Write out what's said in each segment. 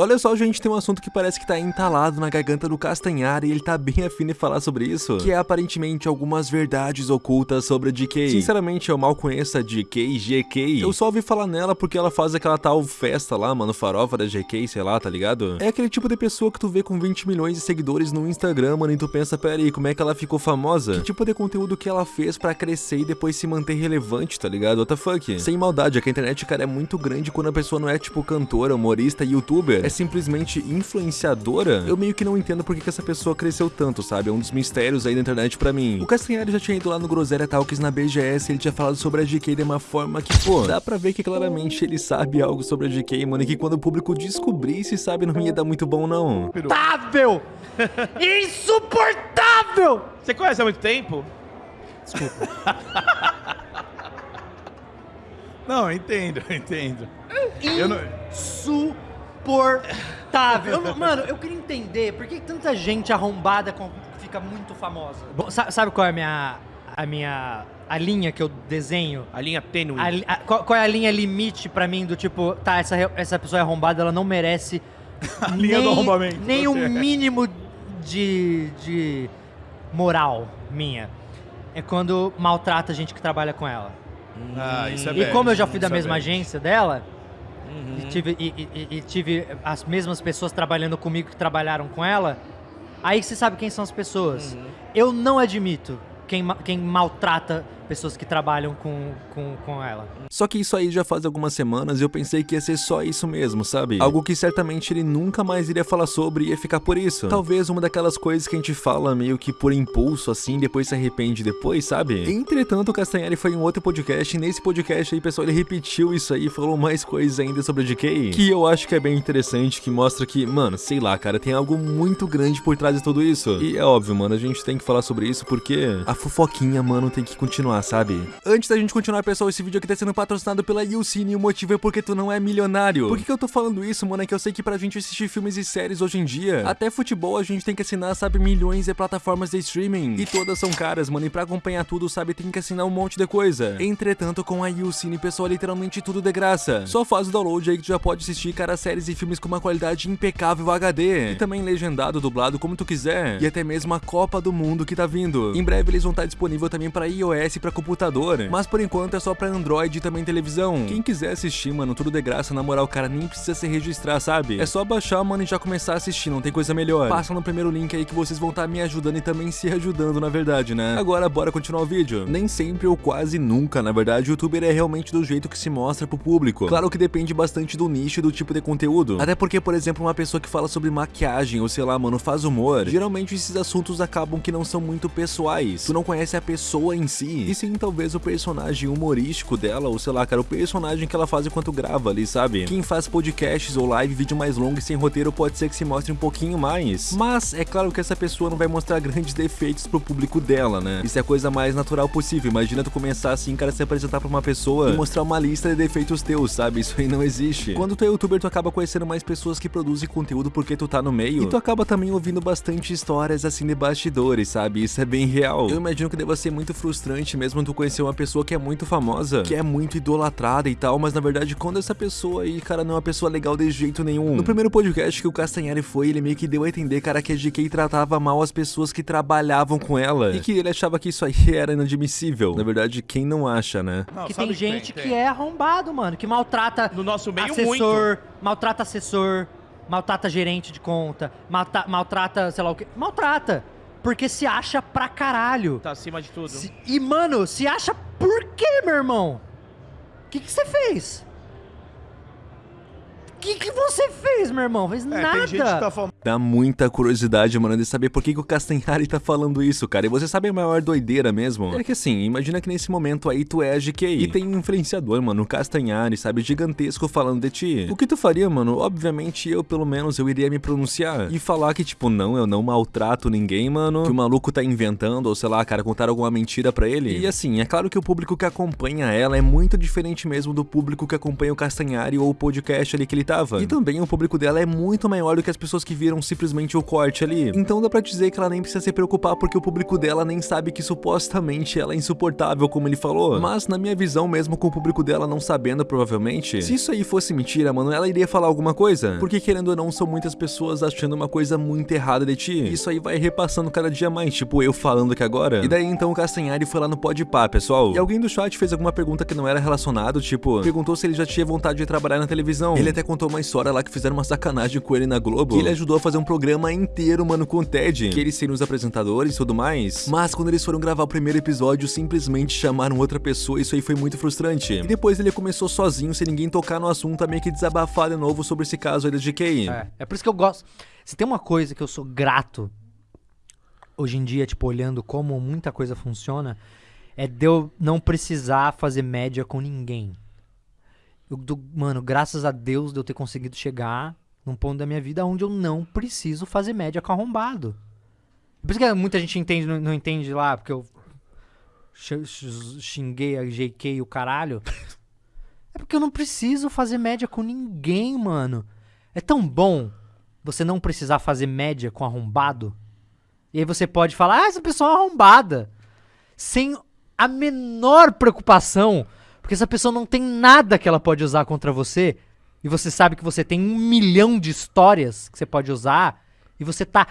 Olha só, gente, tem um assunto que parece que tá entalado na garganta do Castanhari e ele tá bem afim de falar sobre isso, que é aparentemente algumas verdades ocultas sobre a GK. Sinceramente, eu mal conheço a GK, GK. Eu só ouvi falar nela porque ela faz aquela tal festa lá, mano, farofa da GK, sei lá, tá ligado? É aquele tipo de pessoa que tu vê com 20 milhões de seguidores no Instagram, mano, e tu pensa, pera aí, como é que ela ficou famosa? Que tipo de conteúdo que ela fez pra crescer e depois se manter relevante, tá ligado? What the fuck? Sem maldade, é que a internet, cara, é muito grande quando a pessoa não é tipo cantora, humorista, youtuber, é simplesmente influenciadora. Eu meio que não entendo por que, que essa pessoa cresceu tanto, sabe? É um dos mistérios aí da internet pra mim. O Castanhari já tinha ido lá no Groselha Talks na BGS e ele tinha falado sobre a GK de uma forma que, pô, dá pra ver que claramente ele sabe algo sobre a GK, mano, e que quando o público descobrisse, sabe, não ia dar muito bom, não. Insuportável! Insuportável! Você conhece há muito tempo? Não, eu entendo, eu entendo. Eu não... Insuportável. Eu mano, eu queria entender por que tanta gente arrombada com- fica muito famosa. Bom, sa- sabe qual é a minha. a minha. a linha que eu desenho? A linha tênue. A li- a- qual, qual é a linha limite pra mim do tipo, tá, essa, re- essa pessoa é arrombada, ela não merece A linha do arrombamento, nem um você. mínimo de, de moral minha. É quando maltrata a gente que trabalha com ela. Ah, isso é e bad, como eu já fui da isso é mesma bad. agência dela, Uhum. e, tive, e- e- e- tive as mesmas pessoas trabalhando comigo que trabalharam com ela, aí você sabe quem são as pessoas. Uhum. Eu não admito quem, quem maltrata pessoas que trabalham com, com, com ela. Só que isso aí já faz algumas semanas e eu pensei que ia ser só isso mesmo, sabe? Algo que certamente ele nunca mais iria falar sobre e ia ficar por isso. Talvez uma daquelas coisas que a gente fala meio que por impulso assim, depois se arrepende depois, sabe? Entretanto, o Castanhari foi em outro podcast e nesse podcast aí, pessoal, ele repetiu isso aí e falou mais coisas ainda sobre a GK, que eu acho que é bem interessante, que mostra que, mano, sei lá, cara, tem algo muito grande por trás de tudo isso. E é óbvio, mano, a gente tem que falar sobre isso porque a fofoquinha, mano, tem que continuar, sabe? Antes da gente continuar, pessoal, esse vídeo aqui tá sendo patrocinado pela YouCine e o motivo é porque tu não é milionário. Por que, que eu tô falando isso, mano? É que eu sei que pra gente assistir filmes e séries hoje em dia, até futebol a gente tem que assinar, sabe, milhões de plataformas de streaming. E todas são caras, mano, e pra acompanhar tudo, sabe, tem que assinar um monte de coisa. Entretanto, com a YouCine, pessoal, é literalmente tudo de graça. Só faz o download aí que tu já pode assistir, cara, séries e filmes com uma qualidade impecável HD. E também legendado, dublado, como tu quiser. E até mesmo a Copa do Mundo que tá vindo. Em breve eles vão estar disponível também pra iOS e pra computador. Mas por enquanto é só pra Android e também televisão. Quem quiser assistir, mano, tudo de graça, na moral, cara, nem precisa se registrar, sabe? É só baixar, mano, e já começar a assistir, não tem coisa melhor. Passa no primeiro link aí que vocês vão estar me ajudando e também se ajudando, na verdade, né? Agora, bora continuar o vídeo. Nem sempre ou quase nunca, na verdade, o youtuber é realmente do jeito que se mostra pro público. Claro que depende bastante do nicho e do tipo de conteúdo. Até porque, por exemplo, uma pessoa que fala sobre maquiagem ou sei lá, mano, faz humor, geralmente esses assuntos acabam que não são muito pessoais. Tu não conhece a pessoa em si, e sim talvez o personagem humorístico dela, ou sei lá, cara, o personagem que ela faz enquanto grava ali, sabe? Quem faz podcasts ou live, vídeo mais longo e sem roteiro pode ser que se mostre um pouquinho mais. Mas é claro que essa pessoa não vai mostrar grandes defeitos pro público dela, né? Isso é a coisa mais natural possível. Imagina tu começar assim, cara, se apresentar pra uma pessoa e mostrar uma lista de defeitos teus, sabe? Isso aí não existe. Quando tu é youtuber, tu acaba conhecendo mais pessoas que produzem conteúdo porque tu tá no meio. E tu acaba também ouvindo bastante histórias assim de bastidores, sabe? Isso é bem real. Eu imagino que deva ser muito frustrante mesmo tu conhecer uma pessoa que é muito famosa, que é muito idolatrada e tal, mas na verdade, quando essa pessoa aí, cara, não é uma pessoa legal de jeito nenhum. No primeiro podcast que o Castanhari foi, ele meio que deu a entender, cara, que a GK tratava mal as pessoas que trabalhavam com ela. E que ele achava que isso aí era inadmissível. Na verdade, quem não acha, né? Não, que tem que gente tem, que tem. é arrombado, mano, que maltrata No nosso meio, assessor, maltrata assessor, maltrata gerente de conta, malta- maltrata, sei lá o que, maltrata. Porque se acha pra caralho. Tá acima de tudo. Se- e, mano, se acha por quê, meu irmão? O que que você fez? O que que você fez, meu irmão? Fez É, nada. tem gente que tá falando. Dá muita curiosidade, mano, de saber por que, que o Castanhari tá falando isso, cara. E você sabe a maior doideira mesmo? É que assim, imagina que nesse momento aí tu é a GK. E tem um influenciador, mano, o Castanhari, sabe, gigantesco falando de ti. O que tu faria, mano? Obviamente eu, pelo menos, eu iria me pronunciar. E falar que, tipo, não, eu não maltrato ninguém, mano. Que o maluco tá inventando, ou sei lá, cara, contar alguma mentira pra ele. E assim, é claro que o público que acompanha ela é muito diferente mesmo do público que acompanha o Castanhari ou o podcast ali que ele tava. E também o público dela é muito maior do que as pessoas que viram simplesmente o corte ali. Então dá pra dizer que ela nem precisa se preocupar porque o público dela nem sabe que supostamente ela é insuportável, como ele falou. Mas na minha visão, mesmo com o público dela não sabendo, provavelmente, se isso aí fosse mentira, mano, ela iria falar alguma coisa. Porque querendo ou não, são muitas pessoas achando uma coisa muito errada de ti. Isso aí vai repassando cada dia mais, tipo eu falando aqui agora. E daí então o Castanhari foi lá no Podpah, pessoal. E alguém do chat fez alguma pergunta que não era relacionado, tipo, perguntou se ele já tinha vontade de trabalhar na televisão. Ele até contou uma história lá que fizeram uma sacanagem com ele na Globo. Que ele ajudou a fazer um programa inteiro, mano, com o Ted. Que eles seriam os apresentadores e tudo mais. Mas quando eles foram gravar o primeiro episódio, simplesmente chamaram outra pessoa isso aí foi muito frustrante. E depois ele começou sozinho, sem ninguém tocar no assunto, a meio que desabafar de novo sobre esse caso aí da GK. É, é por isso que eu gosto. Se tem uma coisa que eu sou grato hoje em dia, tipo, olhando como muita coisa funciona, é de eu não precisar fazer média com ninguém. Eu, do- mano, graças a Deus de eu ter conseguido chegar num ponto da minha vida onde eu não preciso fazer média com arrombado. Por isso que muita gente entende, não, não entende lá, porque eu xinguei a JK e o caralho. É porque eu não preciso fazer média com ninguém, mano. É tão bom você não precisar fazer média com arrombado. E aí você pode falar, ah, essa pessoa é arrombada. Sem a menor preocupação. Porque essa pessoa não tem nada que ela pode usar contra você. E você sabe que você tem um milhão de histórias que você pode usar. E você tá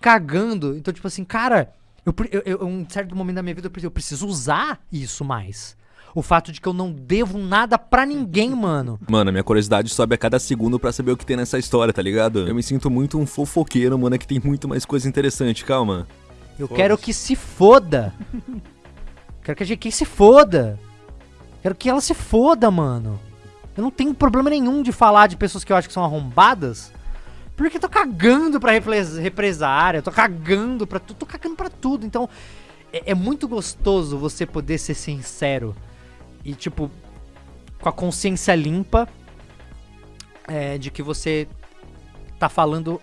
cagando. Então, tipo assim, cara, eu, eu, eu- um certo momento da minha vida eu preciso, eu preciso usar isso mais. O fato de que eu não devo nada pra ninguém, mano. Mano, minha curiosidade sobe a cada segundo pra saber o que tem nessa história, tá ligado? Eu me sinto muito um fofoqueiro, mano, que tem muito mais coisa interessante, calma. Eu quero que se foda. quero que a GK se foda. Quero que ela se foda, mano. Eu não tenho problema nenhum de falar de pessoas que eu acho que são arrombadas. Porque eu tô cagando pra repres- represária, eu tô cagando pra tudo, tô cagando pra tudo. Então, é, é muito gostoso você poder ser sincero. E, tipo, com a consciência limpa é, de que você tá falando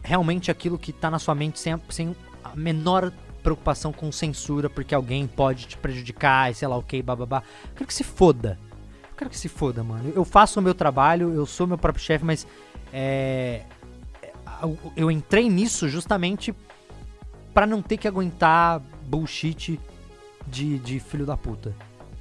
realmente aquilo que tá na sua mente sem a, sem a menor preocupação com censura, porque alguém pode te prejudicar e sei lá o que, bababá. Eu quero que se foda. Eu quero que se foda, mano. Eu faço o meu trabalho, eu sou meu próprio chefe, mas é, é, eu- entrei nisso justamente pra não ter que aguentar bullshit de, de filho da puta.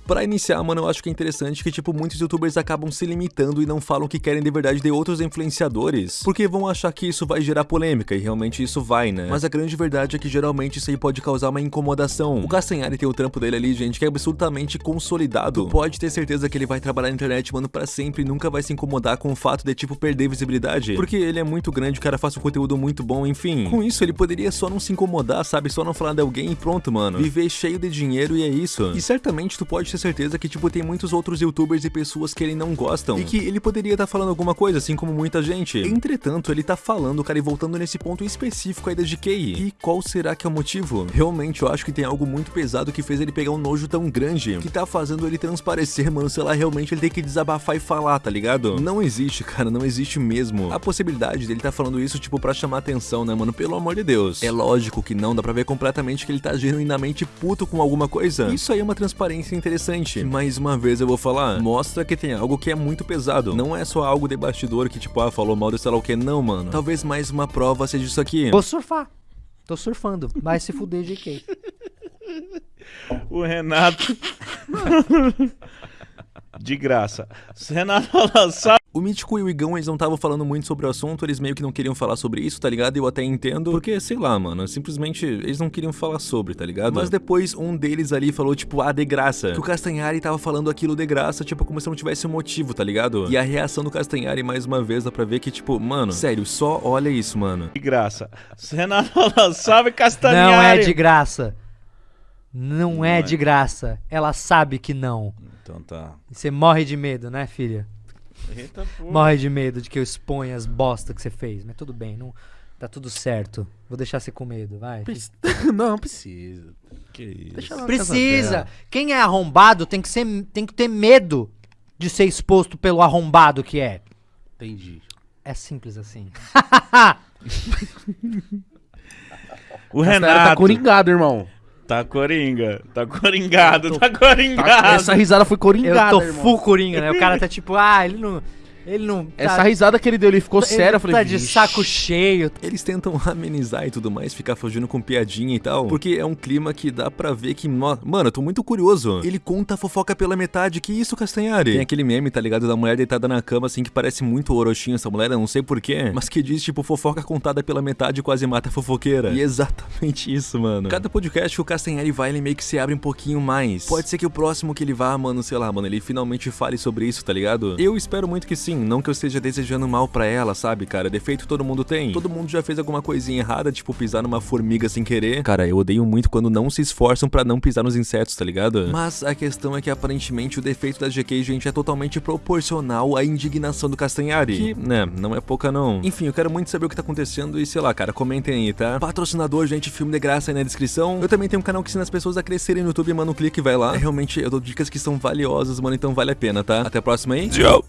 Pra iniciar, mano, eu acho que é interessante que, tipo, muitos youtubers acabam se limitando e não falam que querem de verdade de outros influenciadores, porque vão achar que isso vai gerar polêmica, e realmente isso vai, né? Mas a grande verdade é que geralmente isso aí pode causar uma incomodação. O Castanhari tem o trampo dele ali, gente, que é absolutamente consolidado. Tu pode ter certeza que ele vai trabalhar na internet, mano, pra sempre e nunca vai se incomodar com o fato de, tipo, perder visibilidade. Porque ele é muito grande, o cara faz um conteúdo muito bom, enfim. Com isso, ele poderia só não se incomodar, sabe? Só não falar de alguém e pronto, mano. Viver cheio de dinheiro e é isso. E certamente tu pode ter certeza que, tipo, tem muitos outros youtubers e pessoas que ele não gostam. E que ele poderia estar falando alguma coisa, assim como muita gente. Entretanto, ele tá falando, cara, e voltando nesse ponto específico aí da GK. E qual será que é o motivo? Realmente, eu acho que tem algo muito pesado que fez ele pegar um nojo tão grande, que tá fazendo ele transparecer, mano, sei lá, realmente ele tem que desabafar e falar, tá ligado? Não existe, cara, não existe mesmo. A possibilidade dele tá falando isso, tipo, pra chamar atenção, né, mano? Pelo amor de Deus. É lógico que não, dá pra ver completamente que ele tá genuinamente puto com alguma coisa. Isso aí é uma transparência interessante. Mais uma vez eu vou falar, mostra que tem algo que é muito pesado. Não é só algo de bastidor que, tipo, ah, falou mal de sei lá o que, não, mano. Talvez mais uma prova seja isso aqui. Vou surfar. Tô surfando. Vai se fuder, GK. O Renato. De graça. O Renato fala, sabe? O Mítico e o Igão, eles não estavam falando muito sobre o assunto, eles meio que não queriam falar sobre isso, tá ligado? Eu até entendo, porque, sei lá, mano, simplesmente eles não queriam falar sobre, tá ligado? Mas depois um deles ali falou, tipo, ah, de graça. Que o Castanhari tava falando aquilo de graça, tipo, como se não tivesse um motivo, tá ligado? E a reação do Castanhari, mais uma vez, dá pra ver que, tipo, mano, sério, só olha isso, mano. De graça. Renato fala, salve Não Castanhari. é de graça. Não, Não é, é. de graça. Ela sabe que não. Então tá. Você morre de medo, né, filha? Eita, pô. Morre de medo de que eu exponha as bosta que você fez. Mas tudo bem, não tá tudo certo. Vou deixar você com medo, vai. Não, precisa. Que isso. Precisa. Quem é arrombado tem que, ser, tem que ter medo de ser exposto pelo arrombado que é. Entendi. É simples assim. O Ela Renato. tá coringado, irmão. Tá coringa. Tá coringado, Eu tô- tá coringado. Essa risada foi Eu coringada, tô irmão. full coringa, né? O cara tá tipo, ah, ele não. Ele não. Essa risada que ele deu, ele ficou ele sério. Eu falei, tá de "Vixe." saco cheio. Eles tentam amenizar e tudo mais, ficar fugindo com piadinha e tal. Porque é um clima que dá pra ver que. Mano, eu tô muito curioso. Ele conta a fofoca pela metade. Que isso, Castanhari? Tem aquele meme, tá ligado? Da mulher deitada na cama, assim, que parece muito Orochinho essa mulher, eu não sei porquê. Mas que diz, tipo, fofoca contada pela metade quase mata a fofoqueira. E é exatamente isso, mano. Cada podcast que o Castanhari vai, ele meio que se abre um pouquinho mais. Pode ser que o próximo que ele vá, mano, sei lá, mano, ele finalmente fale sobre isso, tá ligado? Eu espero muito que sim. Não que eu esteja desejando mal pra ela, sabe, cara? Defeito todo mundo tem. Todo mundo já fez alguma coisinha errada, tipo pisar numa formiga sem querer. Cara, eu odeio muito quando não se esforçam pra não pisar nos insetos, tá ligado? Mas a questão é que aparentemente o defeito da GK, gente, é totalmente proporcional à indignação do Castanhari. Que, né, não é pouca não. Enfim, eu quero muito saber o que tá acontecendo e sei lá, cara, comentem aí, tá? Patrocinador, gente, filme de graça aí na descrição. Eu também tenho um canal que ensina as pessoas a crescerem no YouTube, mano, clique e vai lá. É, realmente, eu dou dicas que são valiosas, mano, então vale a pena, tá? Até a próxima aí. Tchau!